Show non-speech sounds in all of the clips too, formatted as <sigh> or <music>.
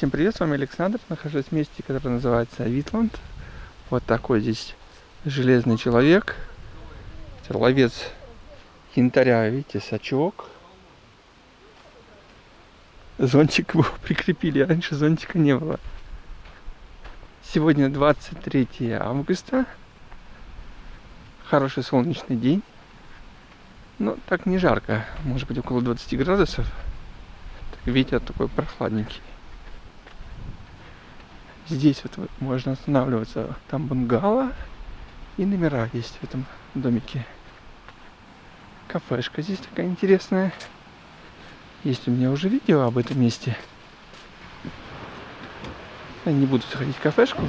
Всем привет, с вами Александр. Нахожусь в месте, которое называется Витланд. Вот такой здесь железный человек. Ловец янтаря, видите, сачок. Зонтик его <laughs> прикрепили, раньше зонтика не было. Сегодня 23 августа. Хороший солнечный день. Но так не жарко, может быть около 20 градусов. Так, ветер такой прохладненький. Здесь вот можно останавливаться. Там бунгало и номера есть в этом домике. Кафешка здесь такая интересная. Есть у меня уже видео об этом месте. Я не буду заходить в кафешку.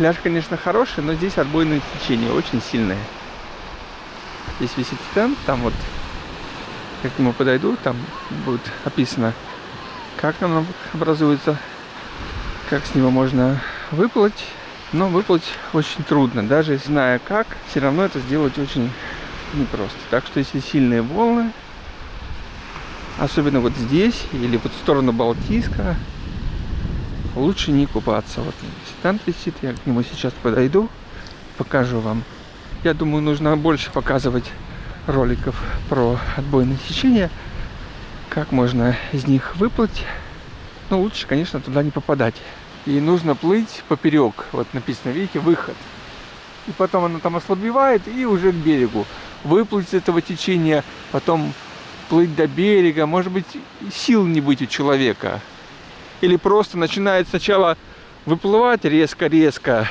Пляж, конечно, хороший, но здесь отбойное течение очень сильное. Здесь висит стенд, там вот, как к нему подойду, там будет описано, как там образуется, как с него можно выплыть. Но выплыть очень трудно, даже зная как, все равно это сделать очень непросто. Так что если сильные волны, особенно вот здесь или вот в сторону Балтийска, лучше не купаться. Вот стенд висит, я к нему сейчас подойду, покажу вам. Я думаю, нужно больше показывать роликов про отбойное течение, как можно из них выплыть. Но лучше, конечно, туда не попадать. И нужно плыть поперек. Вот написано, видите, выход. И потом оно там ослабевает и уже к берегу. Выплыть с этого течения, потом плыть до берега. Может быть, сил не быть у человека или просто начинает сначала выплывать резко-резко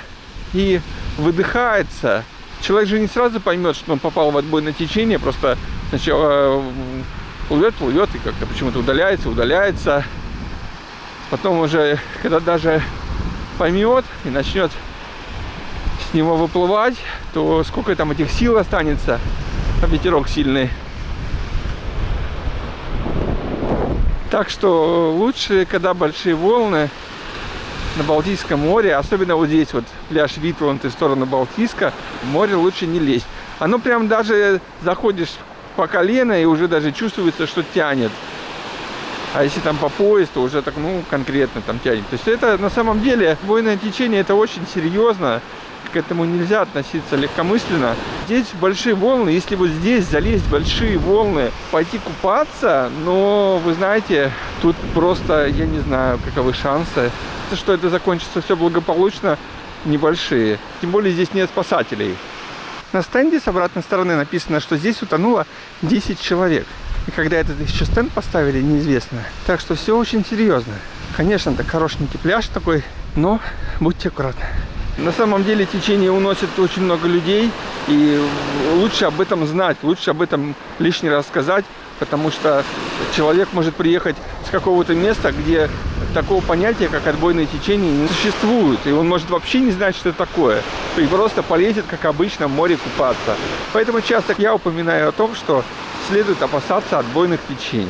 и выдыхается. Человек же не сразу поймет, что он попал в отбойное течение, просто сначала плывет, плывет и как-то почему-то удаляется, удаляется. Потом уже, когда даже поймет и начнет с него выплывать, то сколько там этих сил останется, а ветерок сильный. Так что лучше, когда большие волны на Балтийском море, особенно вот здесь вот пляж Витланд и сторону Балтийска, в море лучше не лезть. Оно прям даже заходишь по колено и уже даже чувствуется, что тянет. А если там по пояс, то уже так, ну, конкретно там тянет. То есть это на самом деле бойное течение, это очень серьезно к этому нельзя относиться легкомысленно. Здесь большие волны, если вот здесь залезть большие волны, пойти купаться, но вы знаете, тут просто, я не знаю, каковы шансы, что это закончится все благополучно, небольшие. Тем более здесь нет спасателей. На стенде с обратной стороны написано, что здесь утонуло 10 человек. И когда этот еще стенд поставили, неизвестно. Так что все очень серьезно. Конечно, это хорошенький пляж такой, но будьте аккуратны. На самом деле течение уносит очень много людей, и лучше об этом знать, лучше об этом лишний раз сказать, потому что человек может приехать с какого-то места, где такого понятия, как отбойное течение, не существует, и он может вообще не знать, что это такое, и просто полезет, как обычно, в море купаться. Поэтому часто я упоминаю о том, что следует опасаться отбойных течений.